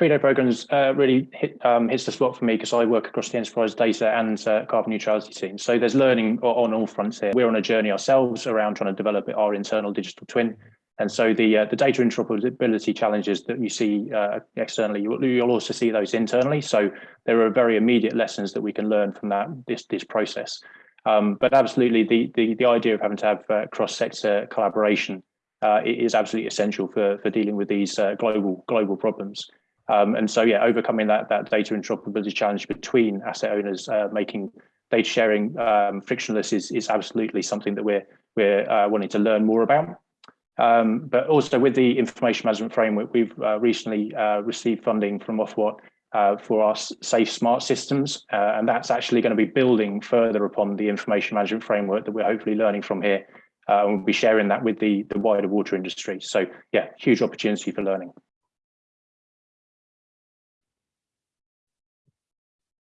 Credo programs uh, really hit, um, hits the spot for me because I work across the enterprise data and uh, carbon neutrality team. So there's learning on all fronts here. We're on a journey ourselves around trying to develop our internal digital twin. And so the uh, the data interoperability challenges that you see uh, externally, you'll, you'll, also see those internally. So there are very immediate lessons that we can learn from that this this process. Um, but absolutely, the, the the idea of having to have uh, cross sector collaboration uh, is absolutely essential for for dealing with these global global problems. Um, and so, yeah, overcoming that that data interoperability challenge between asset owners, uh, making data sharing um, frictionless is is absolutely something that we're we're uh, wanting to learn more about. Um, but also with the information management framework, we've uh, recently uh, received funding from Ofwat uh, for our safe smart systems, uh, and that's actually going to be building further upon the information management framework that we're hopefully learning from here. and we'll be sharing that with the the wider water industry. So, yeah, huge opportunity for learning.